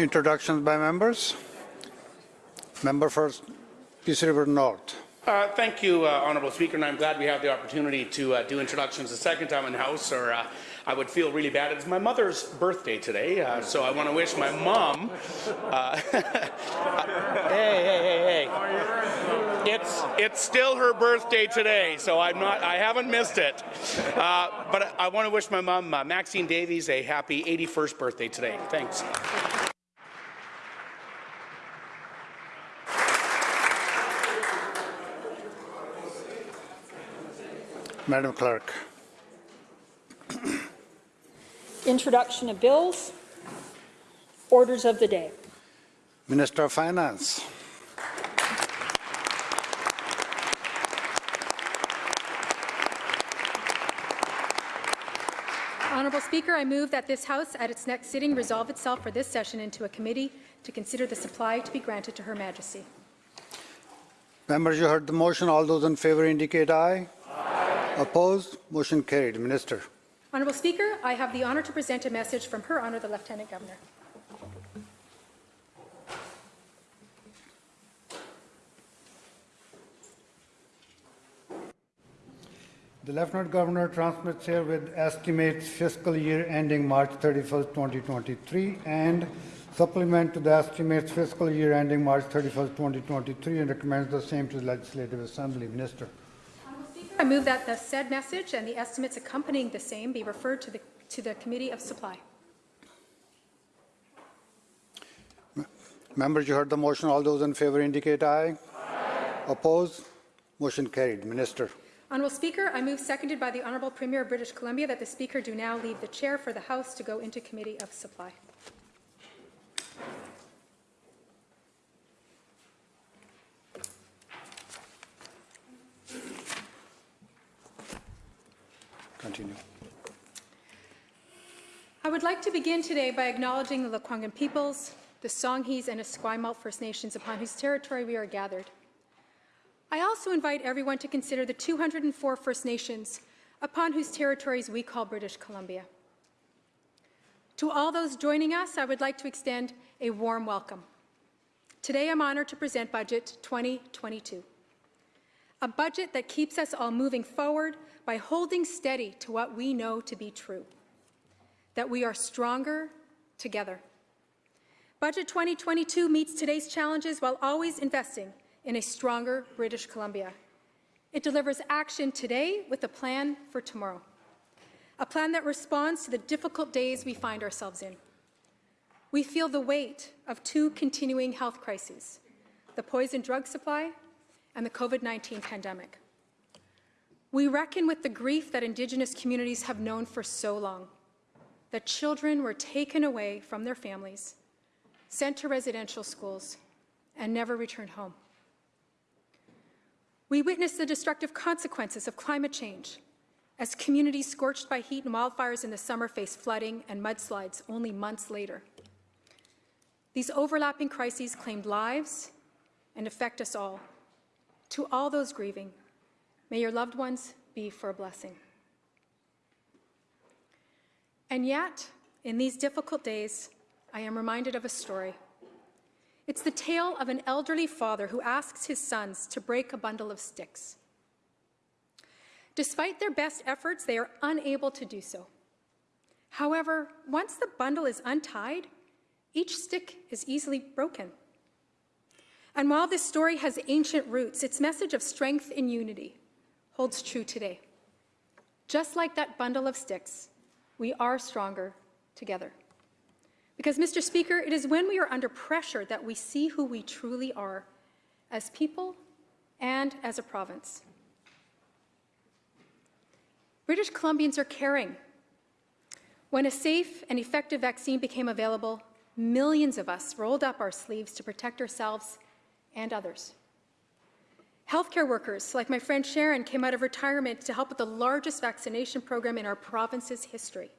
Introductions by members. Member first, Peace River North. Uh, thank you, uh, Honourable Speaker, and I'm glad we have the opportunity to uh, do introductions the second time in House, or uh, I would feel really bad. It's my mother's birthday today, uh, so I want to wish my mom. uh, hey, hey, hey, hey! It's it's still her birthday today, so I'm not. I haven't missed it. But I want to wish my mom, Maxine Davies, a happy 81st birthday today. Thanks. Madam Clerk. Introduction of bills. Orders of the day. Minister of Finance. Honourable Speaker, I move that this House, at its next sitting, resolve itself for this session into a committee to consider the supply to be granted to Her Majesty. Members, you heard the motion. All those in favour indicate aye. Aye. Opposed? Motion carried. Minister. Honourable Speaker, I have the honour to present a message from Her Honour the Lieutenant Governor. The Lieutenant Governor transmits here with estimates fiscal year ending March 31st, 2023 and supplement to the estimates fiscal year ending March 31st, 2023 and recommends the same to the Legislative Assembly. Minister. I move that the said message and the estimates accompanying the same be referred to the, to the Committee of Supply. Members, you heard the motion. All those in favour indicate aye. aye. Opposed? Motion carried. Minister. Honourable Speaker, I move seconded by the Honourable Premier of British Columbia that the Speaker do now leave the chair for the House to go into Committee of Supply. Continue. I would like to begin today by acknowledging the Lekwungen peoples, the Songhees and Esquimalt First Nations upon whose territory we are gathered. I also invite everyone to consider the 204 First Nations upon whose territories we call British Columbia. To all those joining us, I would like to extend a warm welcome. Today, I'm honored to present Budget 2022, a budget that keeps us all moving forward by holding steady to what we know to be true, that we are stronger together. Budget 2022 meets today's challenges while always investing in a stronger British Columbia. It delivers action today with a plan for tomorrow, a plan that responds to the difficult days we find ourselves in. We feel the weight of two continuing health crises, the poison drug supply and the COVID-19 pandemic. We reckon with the grief that Indigenous communities have known for so long, that children were taken away from their families, sent to residential schools, and never returned home. We witness the destructive consequences of climate change as communities scorched by heat and wildfires in the summer face flooding and mudslides only months later. These overlapping crises claimed lives and affect us all. To all those grieving, May your loved ones be for a blessing. And yet, in these difficult days, I am reminded of a story. It's the tale of an elderly father who asks his sons to break a bundle of sticks. Despite their best efforts, they are unable to do so. However, once the bundle is untied, each stick is easily broken. And while this story has ancient roots, its message of strength and unity holds true today. Just like that bundle of sticks, we are stronger together. Because, Mr. Speaker, it is when we are under pressure that we see who we truly are as people and as a province. British Columbians are caring. When a safe and effective vaccine became available, millions of us rolled up our sleeves to protect ourselves and others. Healthcare workers, like my friend Sharon, came out of retirement to help with the largest vaccination program in our province's history.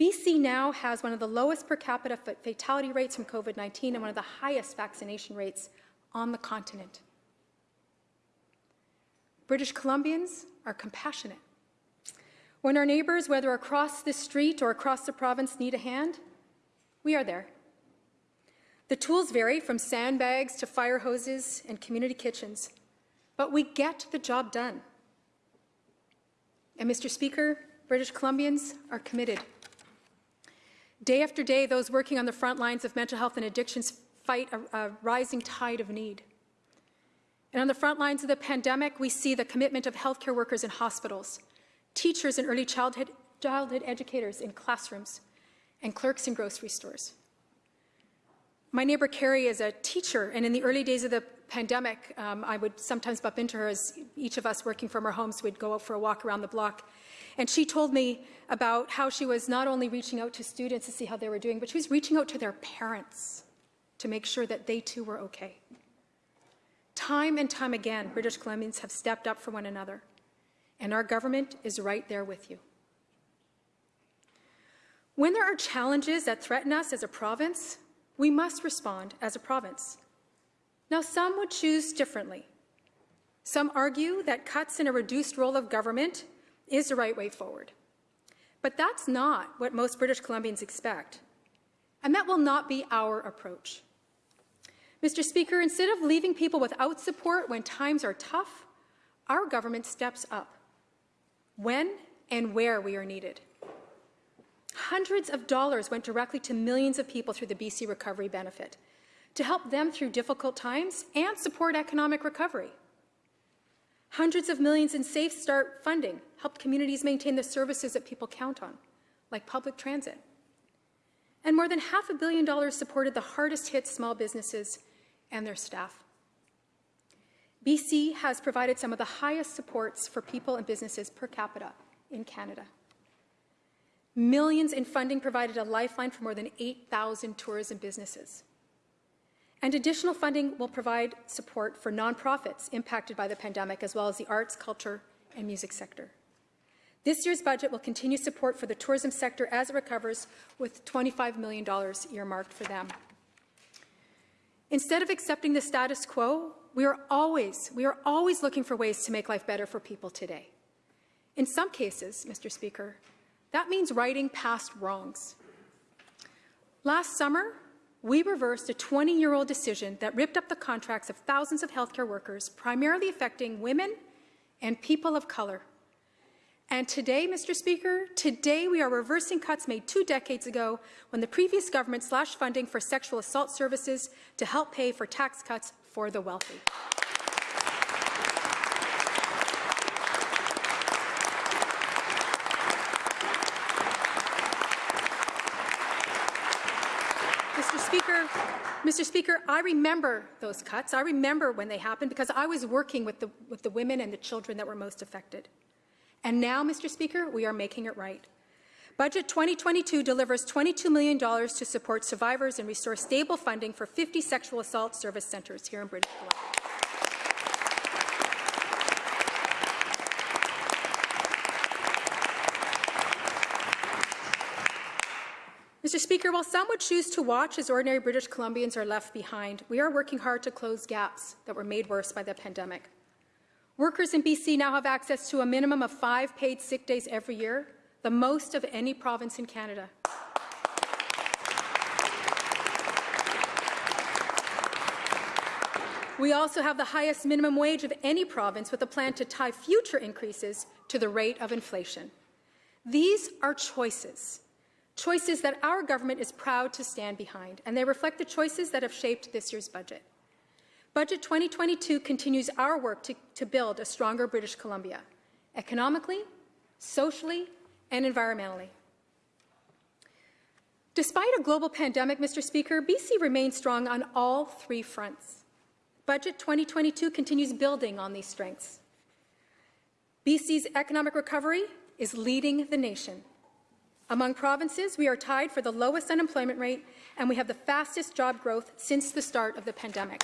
BC now has one of the lowest per capita fatality rates from COVID-19 and one of the highest vaccination rates on the continent. British Columbians are compassionate. When our neighbours, whether across the street or across the province, need a hand, we are there The tools vary from sandbags to fire hoses and community kitchens, but we get the job done. And Mr. Speaker, British Columbians are committed. Day after day, those working on the front lines of mental health and addictions fight a, a rising tide of need. And on the front lines of the pandemic, we see the commitment of healthcare workers in hospitals, teachers and early childhood, childhood educators in classrooms, and clerks in grocery stores. My neighbor Carrie is a teacher, and in the early days of the pandemic, um, I would sometimes bump into her as each of us working from our homes we'd go out for a walk around the block. And she told me about how she was not only reaching out to students to see how they were doing, but she was reaching out to their parents to make sure that they too were okay. Time and time again, British Columbians have stepped up for one another, and our government is right there with you. When there are challenges that threaten us as a province, we must respond as a province. Now, some would choose differently. Some argue that cuts in a reduced role of government is the right way forward. But that's not what most British Columbians expect. And that will not be our approach. Mr. Speaker, instead of leaving people without support when times are tough, our government steps up when and where we are needed. Hundreds of dollars went directly to millions of people through the BC Recovery Benefit to help them through difficult times and support economic recovery. Hundreds of millions in Safe Start funding helped communities maintain the services that people count on, like public transit. And more than half a billion dollars supported the hardest hit small businesses and their staff. BC has provided some of the highest supports for people and businesses per capita in Canada. Millions in funding provided a lifeline for more than 8,000 tourism businesses. And additional funding will provide support for nonprofits impacted by the pandemic, as well as the arts, culture, and music sector. This year's budget will continue support for the tourism sector as it recovers, with $25 million earmarked for them. Instead of accepting the status quo, we are always, we are always looking for ways to make life better for people today. In some cases, Mr. Speaker, that means righting past wrongs. Last summer, we reversed a 20-year-old decision that ripped up the contracts of thousands of healthcare workers, primarily affecting women and people of color. And today, Mr. Speaker, today we are reversing cuts made two decades ago when the previous government slashed funding for sexual assault services to help pay for tax cuts for the wealthy. Mr. Speaker, Mr. Speaker, I remember those cuts. I remember when they happened because I was working with the, with the women and the children that were most affected. And now, Mr. Speaker, we are making it right. Budget 2022 delivers $22 million to support survivors and restore stable funding for 50 sexual assault service centres here in British Columbia. Mr. Speaker, while some would choose to watch as ordinary British Columbians are left behind, we are working hard to close gaps that were made worse by the pandemic. Workers in BC now have access to a minimum of five paid sick days every year, the most of any province in Canada. We also have the highest minimum wage of any province with a plan to tie future increases to the rate of inflation. These are choices, choices that our government is proud to stand behind, and they reflect the choices that have shaped this year's budget. Budget 2022 continues our work to, to build a stronger British Columbia, economically, socially, and environmentally. Despite a global pandemic, Mr. Speaker, BC remains strong on all three fronts. Budget 2022 continues building on these strengths. BC's economic recovery is leading the nation. Among provinces, we are tied for the lowest unemployment rate, and we have the fastest job growth since the start of the pandemic.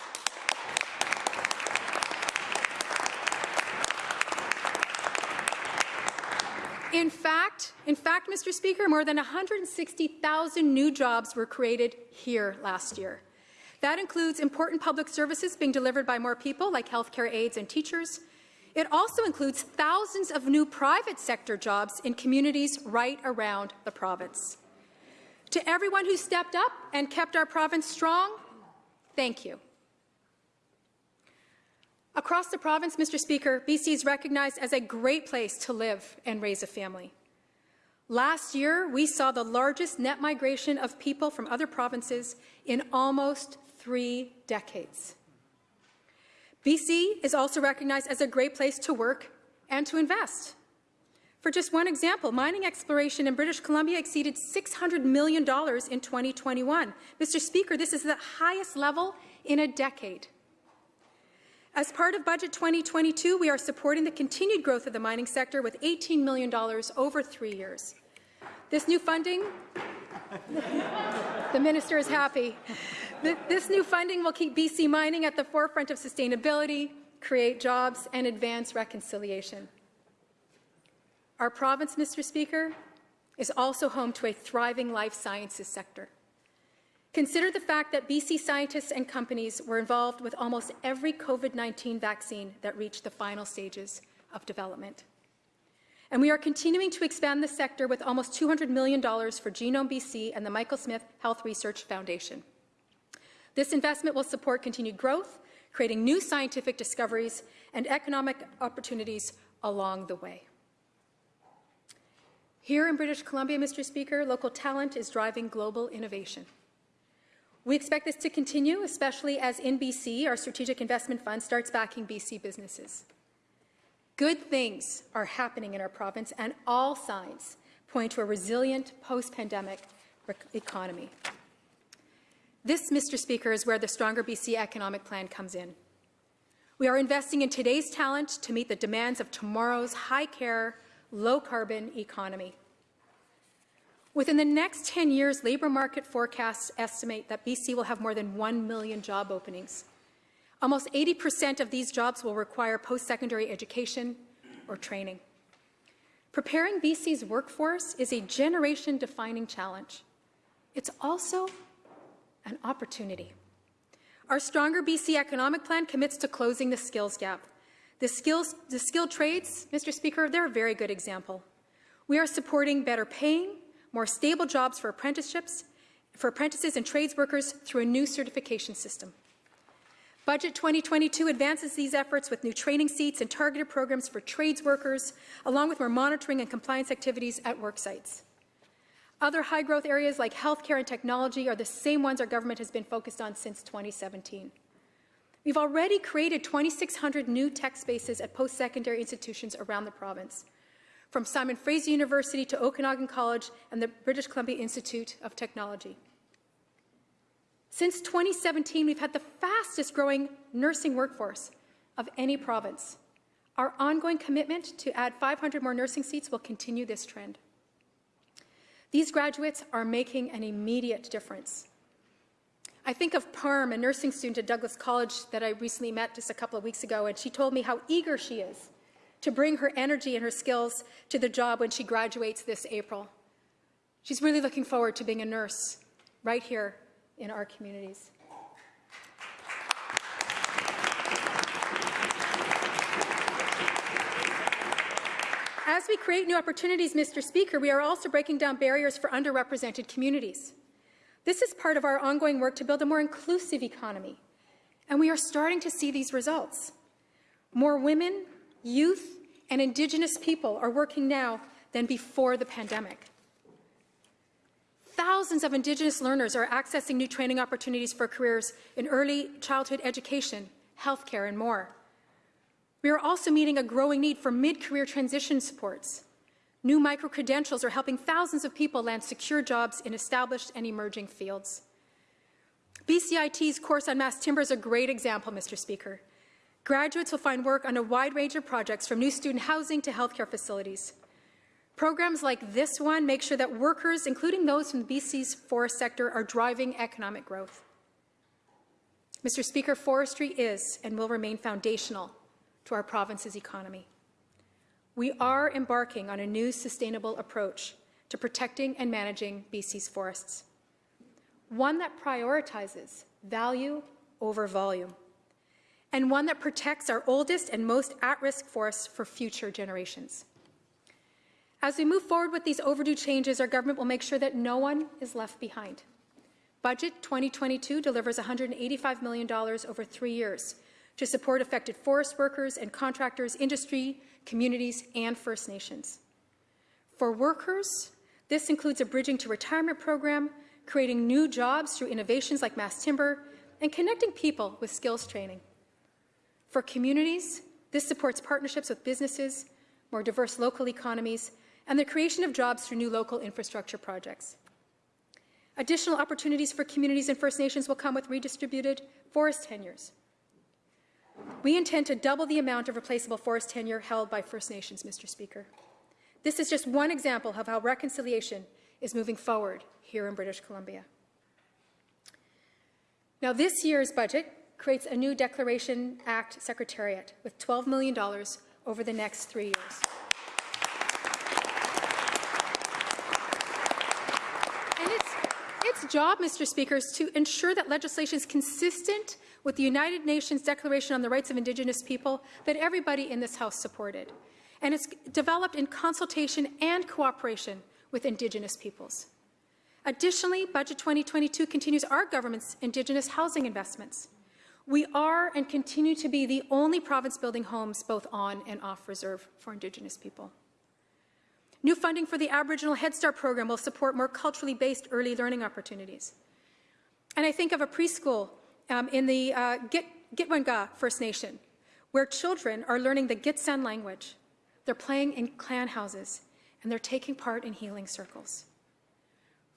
In fact, in fact, Mr. Speaker, more than 160,000 new jobs were created here last year. That includes important public services being delivered by more people, like healthcare aides and teachers. It also includes thousands of new private sector jobs in communities right around the province. To everyone who stepped up and kept our province strong, Thank you. Across the province, Mr. Speaker, BC is recognized as a great place to live and raise a family. Last year, we saw the largest net migration of people from other provinces in almost three decades. BC is also recognized as a great place to work and to invest. For just one example, mining exploration in British Columbia exceeded $600 million in 2021. Mr. Speaker, this is the highest level in a decade. As part of Budget 2022, we are supporting the continued growth of the mining sector with $18 million over three years. This new funding, the minister is happy. This new funding will keep BC mining at the forefront of sustainability, create jobs, and advance reconciliation. Our province, Mr. Speaker, is also home to a thriving life sciences sector. Consider the fact that BC scientists and companies were involved with almost every COVID-19 vaccine that reached the final stages of development. And we are continuing to expand the sector with almost $200 million for Genome BC and the Michael Smith Health Research Foundation. This investment will support continued growth, creating new scientific discoveries and economic opportunities along the way. Here in British Columbia, Mr. Speaker, local talent is driving global innovation. We expect this to continue, especially as InBC, our Strategic Investment Fund starts backing BC businesses. Good things are happening in our province, and all signs point to a resilient post-pandemic economy. This, Mr. Speaker, is where the Stronger BC Economic Plan comes in. We are investing in today's talent to meet the demands of tomorrow's high-care, low-carbon economy. Within the next 10 years, labour market forecasts estimate that BC will have more than 1 million job openings. Almost 80% of these jobs will require post-secondary education or training. Preparing BC's workforce is a generation-defining challenge. It's also an opportunity. Our Stronger BC Economic Plan commits to closing the skills gap. The, skills, the skilled trades, Mr. Speaker, they're a very good example. We are supporting better paying, more stable jobs for apprenticeships, for apprentices and trades workers through a new certification system. Budget 2022 advances these efforts with new training seats and targeted programs for trades workers, along with more monitoring and compliance activities at work sites. Other high-growth areas like healthcare and technology are the same ones our government has been focused on since 2017. We've already created 2,600 new tech spaces at post-secondary institutions around the province from Simon Fraser University to Okanagan College and the British Columbia Institute of Technology. Since 2017, we've had the fastest growing nursing workforce of any province. Our ongoing commitment to add 500 more nursing seats will continue this trend. These graduates are making an immediate difference. I think of Parm, a nursing student at Douglas College that I recently met just a couple of weeks ago, and she told me how eager she is to bring her energy and her skills to the job when she graduates this April. She's really looking forward to being a nurse right here in our communities. As we create new opportunities, Mr. Speaker, we are also breaking down barriers for underrepresented communities. This is part of our ongoing work to build a more inclusive economy, and we are starting to see these results. More women, youth, and Indigenous people are working now than before the pandemic. Thousands of Indigenous learners are accessing new training opportunities for careers in early childhood education, healthcare, and more. We are also meeting a growing need for mid-career transition supports. New micro-credentials are helping thousands of people land secure jobs in established and emerging fields. BCIT's course on mass timber is a great example, Mr. Speaker. Graduates will find work on a wide range of projects from new student housing to healthcare facilities. Programs like this one make sure that workers, including those from BC's forest sector, are driving economic growth. Mr. Speaker, forestry is and will remain foundational to our province's economy. We are embarking on a new sustainable approach to protecting and managing BC's forests, one that prioritizes value over volume and one that protects our oldest and most at-risk forests for future generations. As we move forward with these overdue changes, our government will make sure that no one is left behind. Budget 2022 delivers $185 million over three years to support affected forest workers and contractors, industry, communities, and First Nations. For workers, this includes a Bridging to Retirement program, creating new jobs through innovations like mass timber, and connecting people with skills training. For communities, this supports partnerships with businesses, more diverse local economies, and the creation of jobs through new local infrastructure projects. Additional opportunities for communities and First Nations will come with redistributed forest tenures. We intend to double the amount of replaceable forest tenure held by First Nations, Mr. Speaker. This is just one example of how reconciliation is moving forward here in British Columbia. Now, this year's budget creates a new Declaration Act Secretariat with $12 million over the next three years. And its, its job, Mr. Speaker, is to ensure that legislation is consistent with the United Nations Declaration on the Rights of Indigenous People that everybody in this House supported. And it's developed in consultation and cooperation with Indigenous peoples. Additionally, Budget 2022 continues our government's Indigenous housing investments. We are and continue to be the only province building homes both on and off reserve for Indigenous people. New funding for the Aboriginal Head Start program will support more culturally based early learning opportunities. And I think of a preschool um, in the uh, Git Gitwanga First Nation, where children are learning the Gitxsan language. They're playing in clan houses, and they're taking part in healing circles.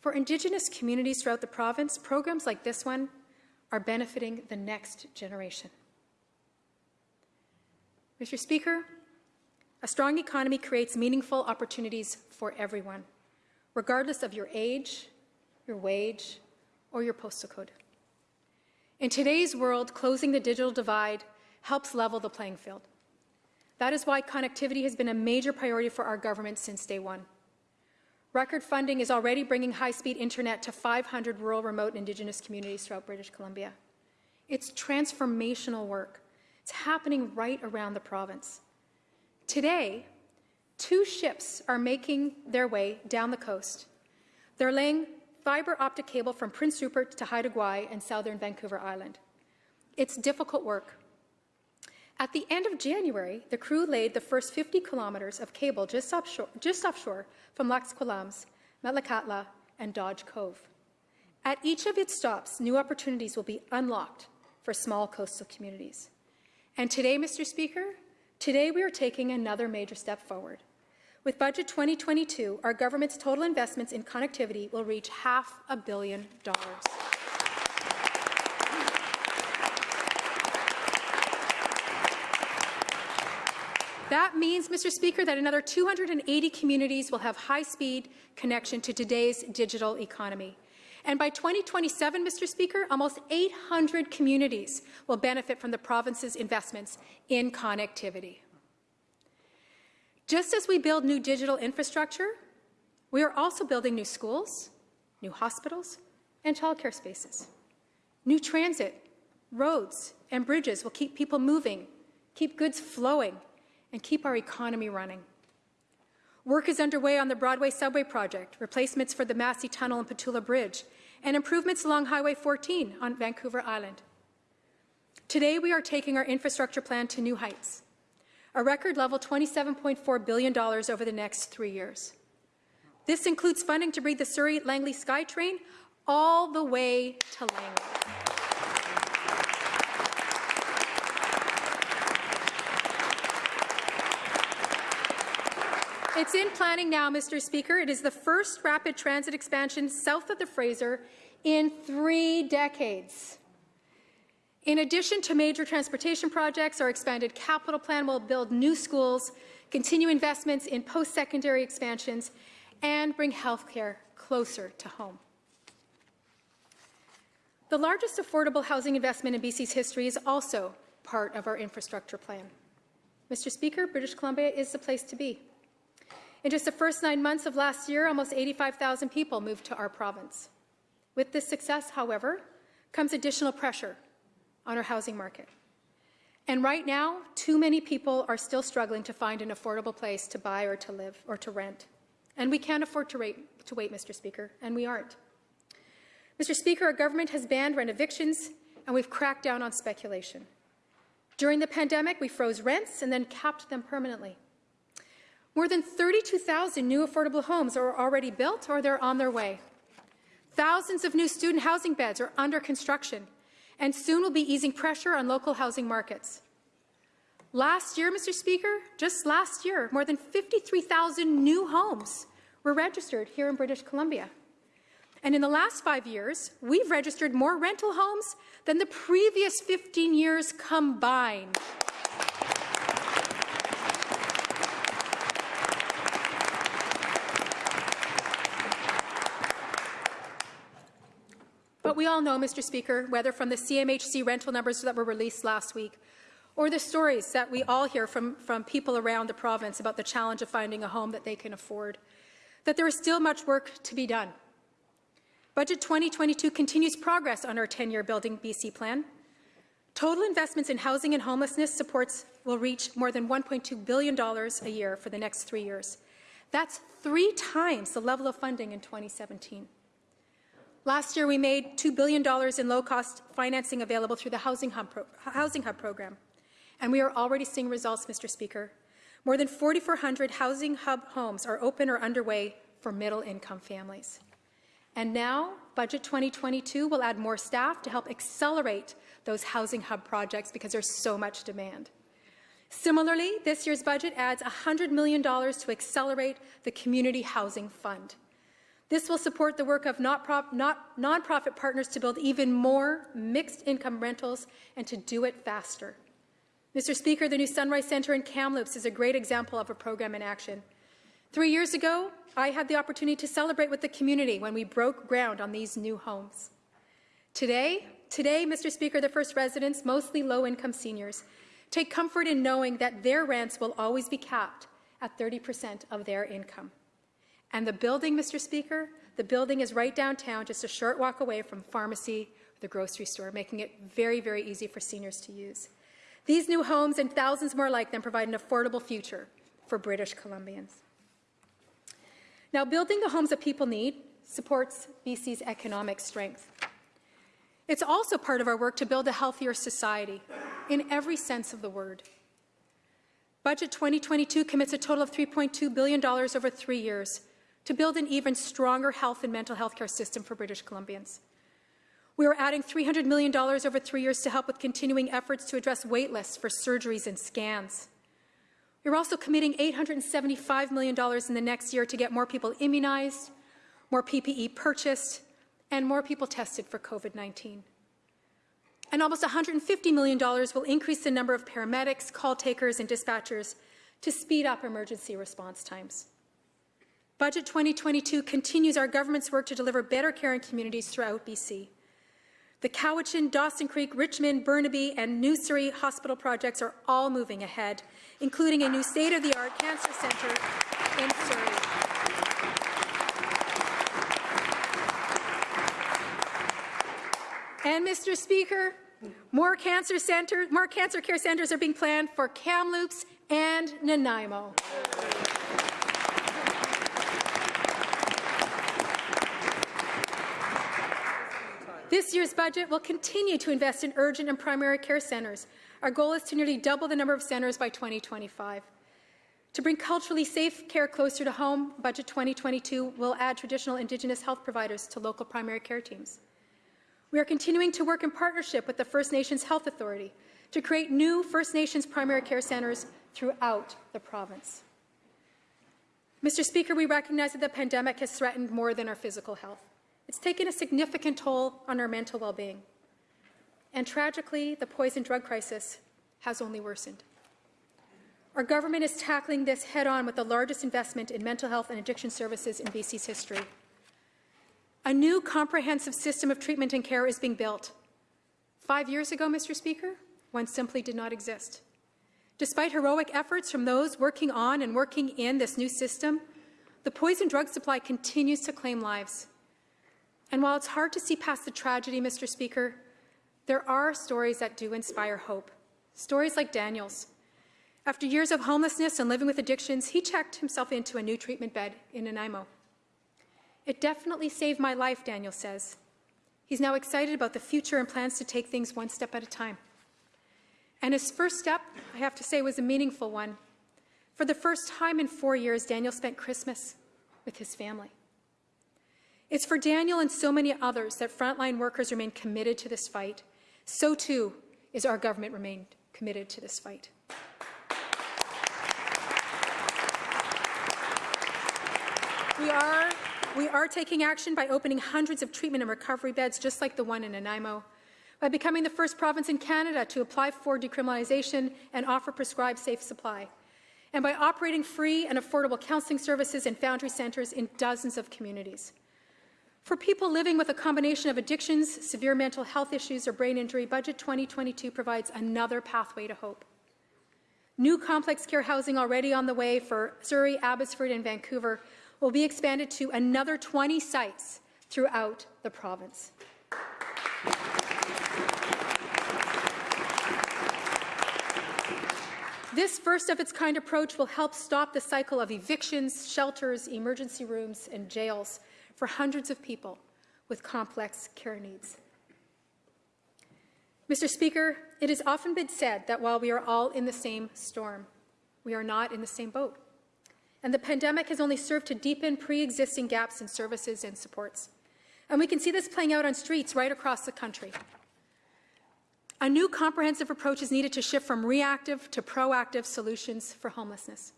For Indigenous communities throughout the province, programs like this one are benefiting the next generation. Mr. Speaker, a strong economy creates meaningful opportunities for everyone, regardless of your age, your wage, or your postal code. In today's world, closing the digital divide helps level the playing field. That is why connectivity has been a major priority for our government since day one. Record funding is already bringing high-speed internet to 500 rural, remote, Indigenous communities throughout British Columbia. It's transformational work. It's happening right around the province. Today, two ships are making their way down the coast. They're laying fiber optic cable from Prince Rupert to Haida Gwaii and southern Vancouver Island. It's difficult work. At the end of January, the crew laid the first 50 kilometres of cable just offshore, just offshore from Lax Kw'alaams, Metlakatla, and Dodge Cove. At each of its stops, new opportunities will be unlocked for small coastal communities. And today, Mr. Speaker, today we are taking another major step forward. With Budget 2022, our government's total investments in connectivity will reach half a billion dollars. That means, Mr. Speaker, that another 280 communities will have high-speed connection to today's digital economy. And by 2027, Mr. Speaker, almost 800 communities will benefit from the province's investments in connectivity. Just as we build new digital infrastructure, we are also building new schools, new hospitals, and childcare spaces. New transit, roads, and bridges will keep people moving, keep goods flowing, and keep our economy running. Work is underway on the Broadway Subway project, replacements for the Massey Tunnel and Pattullo Bridge, and improvements along Highway 14 on Vancouver Island. Today, we are taking our infrastructure plan to new heights, a record level $27.4 billion over the next three years. This includes funding to bring the Surrey-Langley SkyTrain all the way to Langley. It's in planning now, Mr. Speaker. It is the first rapid transit expansion south of the Fraser in three decades. In addition to major transportation projects, our expanded capital plan will build new schools, continue investments in post-secondary expansions, and bring healthcare closer to home. The largest affordable housing investment in BC's history is also part of our infrastructure plan. Mr. Speaker, British Columbia is the place to be. In just the first nine months of last year, almost 85,000 people moved to our province. With this success, however, comes additional pressure on our housing market. And right now, too many people are still struggling to find an affordable place to buy or to live or to rent. And we can't afford to wait, to wait Mr. Speaker, and we aren't. Mr. Speaker, our government has banned rent evictions and we've cracked down on speculation. During the pandemic, we froze rents and then capped them permanently. More than 32,000 new affordable homes are already built or they're on their way. Thousands of new student housing beds are under construction and soon will be easing pressure on local housing markets. Last year, Mr. Speaker, just last year, more than 53,000 new homes were registered here in British Columbia. And in the last five years, we've registered more rental homes than the previous 15 years combined. We all know, Mr. Speaker, whether from the CMHC rental numbers that were released last week or the stories that we all hear from, from people around the province about the challenge of finding a home that they can afford, that there is still much work to be done. Budget 2022 continues progress on our 10-year Building BC plan. Total investments in housing and homelessness supports will reach more than $1.2 billion a year for the next three years. That's three times the level of funding in 2017. Last year, we made $2 billion in low-cost financing available through the Housing Hub, Housing Hub program. And we are already seeing results, Mr. Speaker. More than 4,400 Housing Hub homes are open or underway for middle-income families. And now, Budget 2022 will add more staff to help accelerate those Housing Hub projects because there's so much demand. Similarly, this year's budget adds $100 million to accelerate the Community Housing Fund. This will support the work of nonprofit partners to build even more mixed income rentals and to do it faster. Mr. Speaker, the new Sunrise Centre in Kamloops is a great example of a program in action. Three years ago, I had the opportunity to celebrate with the community when we broke ground on these new homes. Today, today, Mr. Speaker, the first residents, mostly low-income seniors, take comfort in knowing that their rents will always be capped at 30% of their income. And the building, Mr. Speaker, the building is right downtown, just a short walk away from pharmacy, the grocery store, making it very, very easy for seniors to use. These new homes and thousands more like them provide an affordable future for British Columbians. Now, building the homes that people need supports BC's economic strength. It's also part of our work to build a healthier society in every sense of the word. Budget 2022 commits a total of $3.2 billion over three years to build an even stronger health and mental health care system for British Columbians. We are adding $300 million over three years to help with continuing efforts to address wait lists for surgeries and scans. We're also committing $875 million in the next year to get more people immunized, more PPE purchased, and more people tested for COVID-19. And almost $150 million will increase the number of paramedics, call takers, and dispatchers to speed up emergency response times. Budget 2022 continues our government's work to deliver better care in communities throughout BC. The Cowichan, Dawson Creek, Richmond, Burnaby, and New Surrey hospital projects are all moving ahead, including a new state-of-the-art cancer centre in Surrey. And Mr. Speaker, more cancer more cancer care centres are being planned for Kamloops and Nanaimo. This year's budget will continue to invest in urgent and primary care centres. Our goal is to nearly double the number of centres by 2025. To bring culturally safe care closer to home, Budget 2022 will add traditional Indigenous health providers to local primary care teams. We are continuing to work in partnership with the First Nations Health Authority to create new First Nations primary care centres throughout the province. Mr. Speaker, we recognize that the pandemic has threatened more than our physical health. It's taken a significant toll on our mental well-being. And tragically, the poison drug crisis has only worsened. Our government is tackling this head-on with the largest investment in mental health and addiction services in BC's history. A new comprehensive system of treatment and care is being built. Five years ago, Mr. Speaker, one simply did not exist. Despite heroic efforts from those working on and working in this new system, the poison drug supply continues to claim lives. And while it's hard to see past the tragedy, Mr. Speaker, there are stories that do inspire hope. Stories like Daniel's. After years of homelessness and living with addictions, he checked himself into a new treatment bed in Nanaimo. It definitely saved my life, Daniel says. He's now excited about the future and plans to take things one step at a time. And his first step, I have to say, was a meaningful one. For the first time in four years, Daniel spent Christmas with his family. It's for Daniel and so many others that frontline workers remain committed to this fight. So too is our government remained committed to this fight. We are, we are taking action by opening hundreds of treatment and recovery beds, just like the one in Nanaimo, by becoming the first province in Canada to apply for decriminalization and offer prescribed safe supply, and by operating free and affordable counselling services and foundry centres in dozens of communities. For people living with a combination of addictions, severe mental health issues, or brain injury, Budget 2022 provides another pathway to hope. New complex care housing already on the way for Surrey, Abbotsford, and Vancouver will be expanded to another 20 sites throughout the province. This first of its kind approach will help stop the cycle of evictions, shelters, emergency rooms, and jails for hundreds of people with complex care needs. Mr. Speaker, it has often been said that while we are all in the same storm, we are not in the same boat. And the pandemic has only served to deepen pre-existing gaps in services and supports. And we can see this playing out on streets right across the country. A new comprehensive approach is needed to shift from reactive to proactive solutions for homelessness.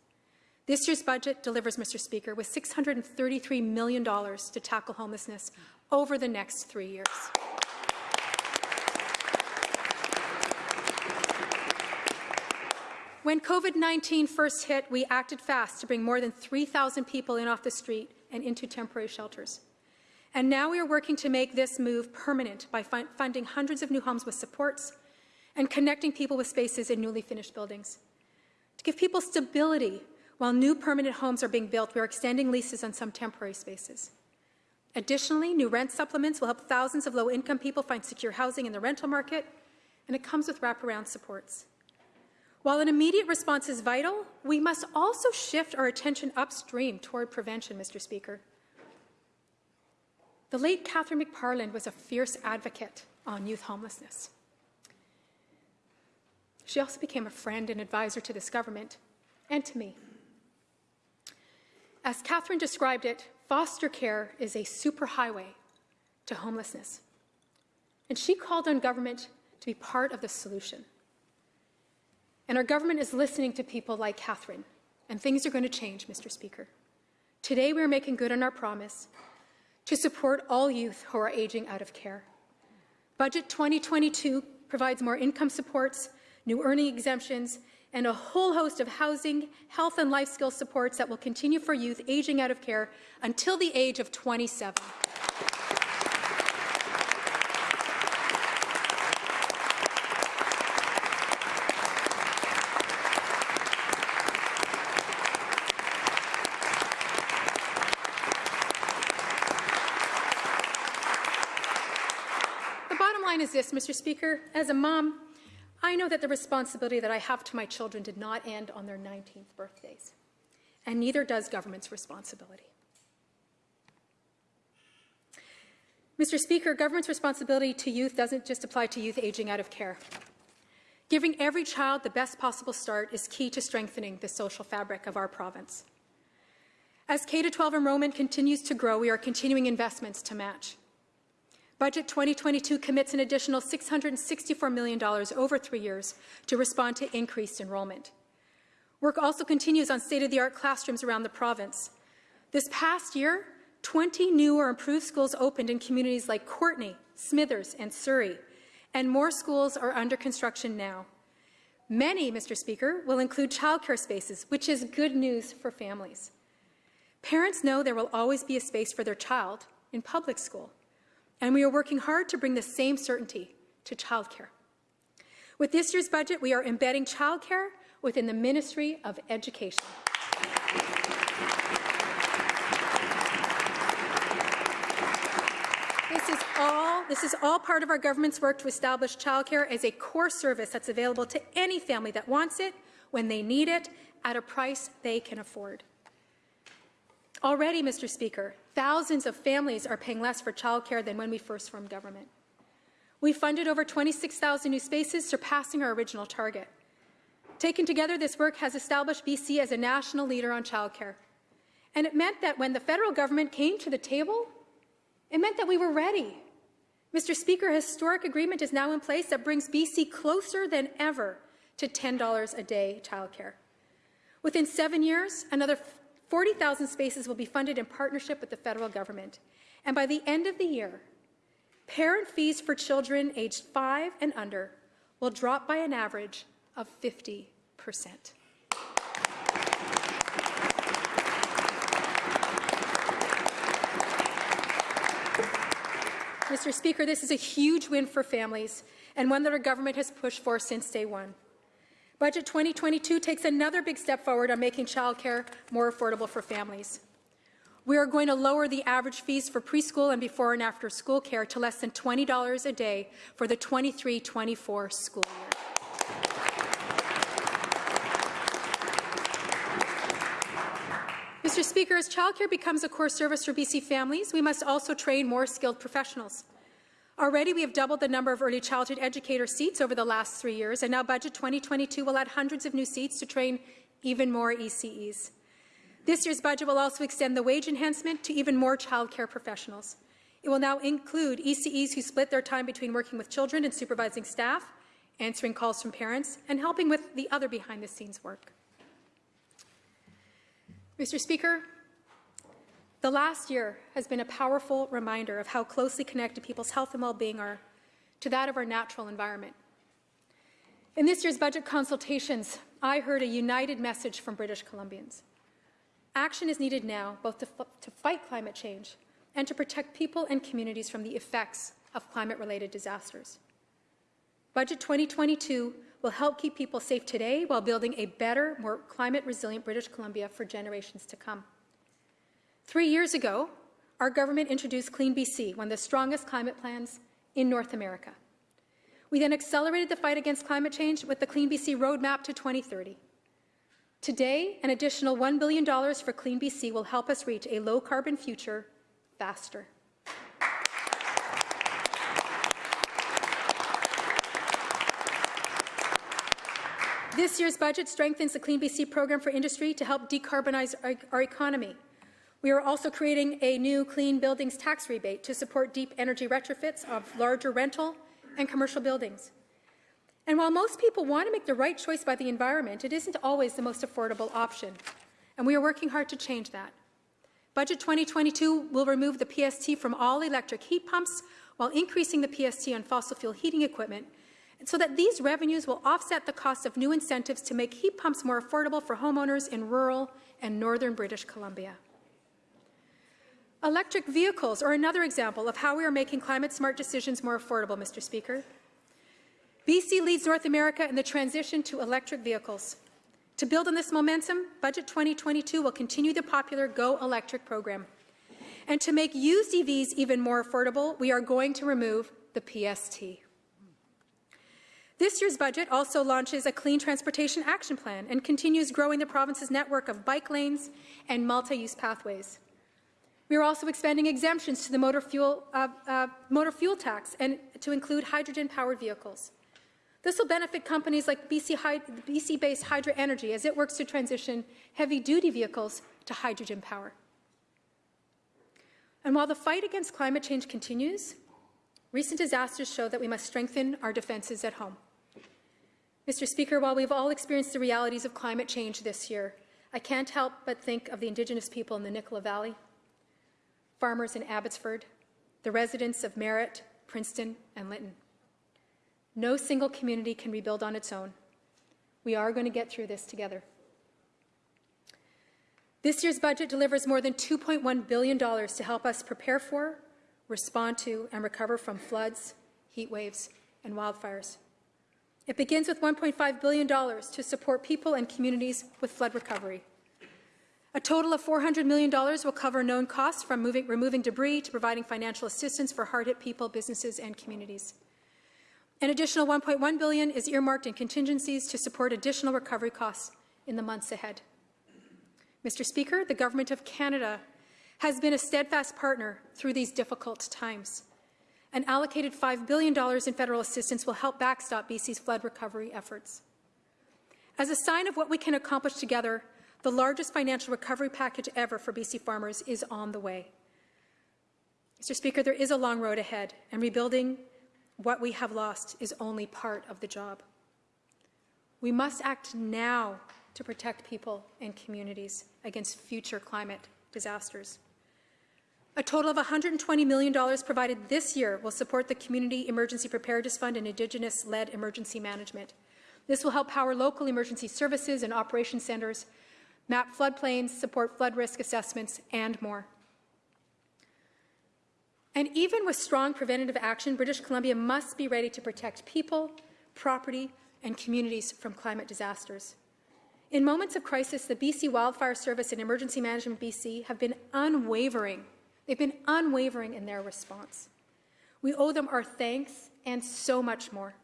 This year's budget delivers, Mr. Speaker, with $633 million to tackle homelessness over the next three years. When COVID-19 first hit, we acted fast to bring more than 3,000 people in off the street and into temporary shelters. And now we are working to make this move permanent by fun funding hundreds of new homes with supports and connecting people with spaces in newly finished buildings. To give people stability while new permanent homes are being built, we are extending leases on some temporary spaces. Additionally, new rent supplements will help thousands of low-income people find secure housing in the rental market, and it comes with wraparound supports. While an immediate response is vital, we must also shift our attention upstream toward prevention, Mr. Speaker. The late Katherine McParland was a fierce advocate on youth homelessness. She also became a friend and advisor to this government and to me. As Katherine described it, foster care is a superhighway to homelessness. And she called on government to be part of the solution. And our government is listening to people like Katherine, and things are going to change, Mr. Speaker. Today, we are making good on our promise to support all youth who are aging out of care. Budget 2022 provides more income supports, new earning exemptions, and a whole host of housing, health and life skill supports that will continue for youth aging out of care until the age of 27. The bottom line is this, Mr. Speaker. As a mom, I know that the responsibility that I have to my children did not end on their 19th birthdays, and neither does government's responsibility. Mr. Speaker, government's responsibility to youth doesn't just apply to youth aging out of care. Giving every child the best possible start is key to strengthening the social fabric of our province. As K-12 enrollment continues to grow, we are continuing investments to match. Budget 2022 commits an additional $664 million over three years to respond to increased enrollment. Work also continues on state-of-the-art classrooms around the province. This past year, 20 new or improved schools opened in communities like Courtenay, Smithers, and Surrey, and more schools are under construction now. Many, Mr. Speaker, will include childcare spaces, which is good news for families. Parents know there will always be a space for their child in public school, and we are working hard to bring the same certainty to childcare. With this year's budget, we are embedding childcare within the Ministry of Education. This is all this is all part of our government's work to establish childcare as a core service that's available to any family that wants it when they need it at a price they can afford. Already, Mr. Speaker, thousands of families are paying less for childcare than when we first formed government. We funded over 26,000 new spaces, surpassing our original target. Taken together, this work has established BC as a national leader on childcare. And it meant that when the federal government came to the table, it meant that we were ready. Mr. Speaker, a historic agreement is now in place that brings BC closer than ever to $10 a day childcare. Within seven years, another 40,000 spaces will be funded in partnership with the federal government. And by the end of the year, parent fees for children aged five and under will drop by an average of 50 percent. Mr. Speaker, this is a huge win for families and one that our government has pushed for since day one. Budget 2022 takes another big step forward on making childcare more affordable for families. We are going to lower the average fees for preschool and before and after school care to less than $20 a day for the 23-24 school year. Mr. Speaker, as childcare becomes a core service for BC families, we must also train more skilled professionals. Already, we have doubled the number of early childhood educator seats over the last three years, and now Budget 2022 will add hundreds of new seats to train even more ECEs. This year's budget will also extend the wage enhancement to even more childcare professionals. It will now include ECEs who split their time between working with children and supervising staff, answering calls from parents, and helping with the other behind-the-scenes work. Mr. Speaker, the last year has been a powerful reminder of how closely connected people's health and well-being are to that of our natural environment. In this year's budget consultations, I heard a united message from British Columbians. Action is needed now, both to, to fight climate change and to protect people and communities from the effects of climate-related disasters. Budget 2022 will help keep people safe today while building a better, more climate-resilient British Columbia for generations to come. Three years ago, our government introduced Clean BC, one of the strongest climate plans in North America. We then accelerated the fight against climate change with the Clean BC Roadmap to 2030. Today, an additional $1 billion for Clean BC will help us reach a low-carbon future faster. This year's budget strengthens the Clean BC program for industry to help decarbonize our, our, economy. We are also creating a new clean buildings tax rebate to support deep energy retrofits of larger rental and commercial buildings. And while most people want to make the right choice by the environment, it isn't always the most affordable option. And we are working hard to change that. Budget 2022 will remove the PST from all electric heat pumps while increasing the PST on fossil fuel heating equipment so that these revenues will offset the cost of new incentives to make heat pumps more affordable for homeowners in rural and northern British Columbia. Electric vehicles are another example of how we are making climate-smart decisions more affordable, Mr. Speaker. BC leads North America in the transition to electric vehicles. To build on this momentum, Budget 2022 will continue the popular Go Electric program. And to make used EVs even more affordable, we are going to remove the PST. This year's budget also launches a Clean Transportation Action Plan and continues growing the province's network of bike lanes and multi-use pathways. We are also expanding exemptions to the motor fuel, uh, uh, motor fuel tax and to include hydrogen-powered vehicles. This will benefit companies like BC-based BC Hydra Energy as it works to transition heavy-duty vehicles to hydrogen power. And while the fight against climate change continues, recent disasters show that we must strengthen our defences at home. Mr. Speaker, while we've all experienced the realities of climate change this year, I can't help but think of the Indigenous people in the Nicola Valley, farmers in Abbotsford, the residents of Merritt, Princeton, and Lytton. No single community can rebuild on its own. We are going to get through this together. This year's budget delivers more than $2.1 billion to help us prepare for, respond to, and recover from floods, heat waves, and wildfires. It begins with $1.5 billion to support people and communities with flood recovery. A total of $400 million will cover known costs from moving, removing debris to providing financial assistance for hard-hit people, businesses, and communities. An additional $1.1 billion is earmarked in contingencies to support additional recovery costs in the months ahead. Mr. Speaker, the Government of Canada has been a steadfast partner through these difficult times. An allocated $5 billion in federal assistance will help backstop BC's flood recovery efforts. As a sign of what we can accomplish together, the largest financial recovery package ever for BC farmers is on the way. Mr. Speaker, there is a long road ahead, and rebuilding what we have lost is only part of the job. We must act now to protect people and communities against future climate disasters. A total of $120 million provided this year will support the Community Emergency Preparedness Fund and Indigenous-led emergency management. This will help power local emergency services and operation centres, map floodplains, support flood risk assessments, and more. And even with strong preventative action, British Columbia must be ready to protect people, property, and communities from climate disasters. In moments of crisis, the BC Wildfire Service and Emergency Management BC have been unwavering. They've been unwavering in their response. We owe them our thanks and so much more.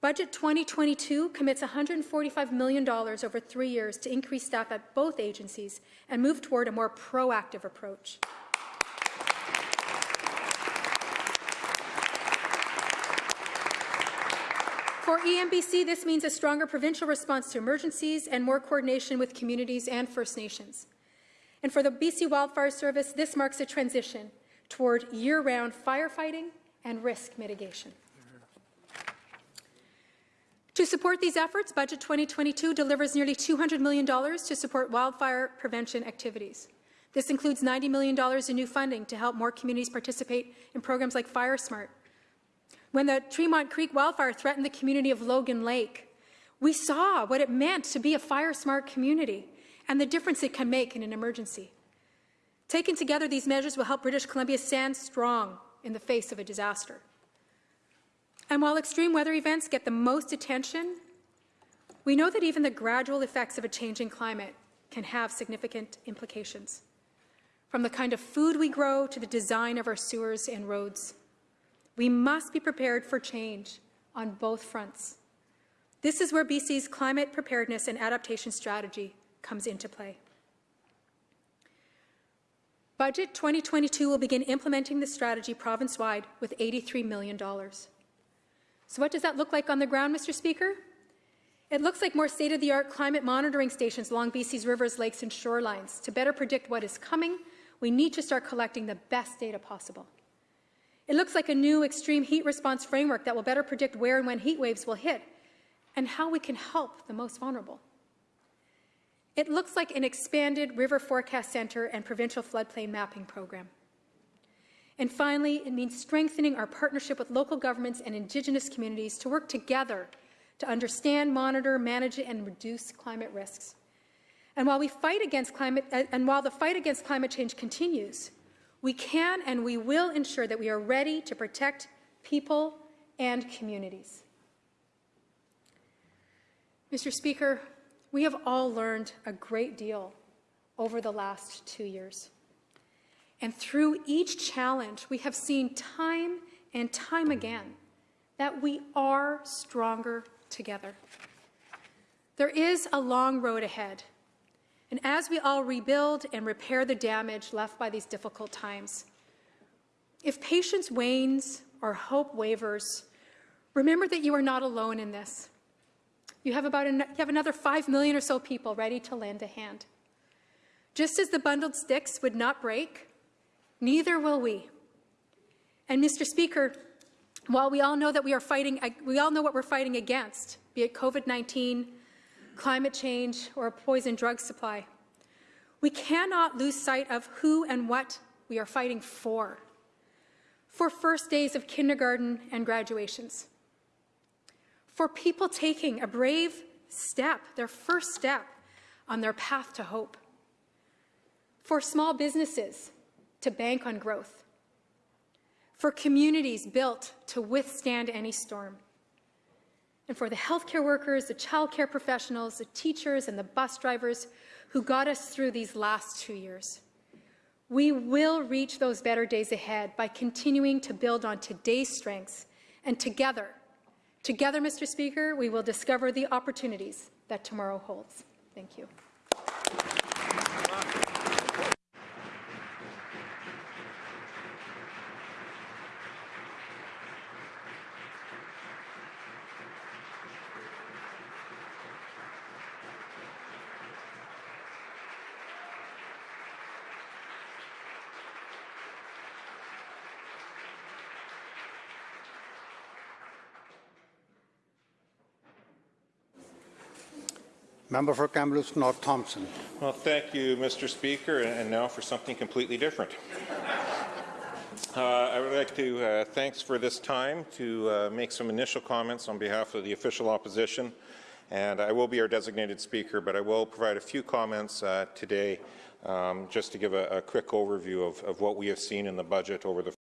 Budget 2022 commits $145 million over three years to increase staff at both agencies and move toward a more proactive approach. For EMBC, this means a stronger provincial response to emergencies and more coordination with communities and First Nations. And for the BC Wildfire Service, this marks a transition toward year-round firefighting and risk mitigation. To support these efforts, Budget 2022 delivers nearly $200 million to support wildfire prevention activities. This includes $90 million in new funding to help more communities participate in programs like FireSmart. When the Tremont Creek wildfire threatened the community of Logan Lake, we saw what it meant to be a fire-smart community and the difference it can make in an emergency. Taken together, these measures will help British Columbia stand strong in the face of a disaster. And while extreme weather events get the most attention, we know that even the gradual effects of a changing climate can have significant implications, from the kind of food we grow to the design of our sewers and roads. We must be prepared for change on both fronts. This is where BC's climate preparedness and adaptation strategy comes into play. Budget 2022 will begin implementing the strategy province-wide with $83 million. So what does that look like on the ground, Mr. Speaker? It looks like more state-of-the-art climate monitoring stations along BC's rivers, lakes and shorelines. To better predict what is coming, we need to start collecting the best data possible. It looks like a new extreme heat response framework that will better predict where and when heat waves will hit and how we can help the most vulnerable. It looks like an expanded River Forecast Centre and provincial floodplain mapping program. And finally, it means strengthening our partnership with local governments and Indigenous communities to work together to understand, monitor, manage, and reduce climate risks. And while we fight against climate, uh, and while the fight against climate change continues, we can and we will ensure that we are ready to protect people and communities. Mr. Speaker, we have all learned a great deal over the last two years. And through each challenge, we have seen time and time again that we are stronger together. There is a long road ahead. And as we all rebuild and repair the damage left by these difficult times, if patience wanes or hope wavers, remember that you are not alone in this. You have, about an, you have another 5 million or so people ready to lend a hand. Just as the bundled sticks would not break, neither will we. And Mr. Speaker, while we all know that we are fighting, we all know what we're fighting against, be it COVID-19, climate change, or a poison drug supply, we cannot lose sight of who and what we are fighting for. For first days of kindergarten and graduations. For people taking a brave step, their first step on their path to hope. For small businesses to bank on growth. For communities built to withstand any storm. And for the healthcare workers, the childcare professionals, the teachers, and the bus drivers who got us through these last two years. We will reach those better days ahead by continuing to build on today's strengths and together, together, Mr. Speaker, we will discover the opportunities that tomorrow holds. Thank you. Member for Kamloops North Thompson. Well, thank you, Mr. Speaker, and now for something completely different. Uh, I would like to uh, thanks for this time to uh, make some initial comments on behalf of the official opposition, and I will be our designated speaker, but I will provide a few comments uh, today um, just to give a, a quick overview of, of what we have seen in the budget over the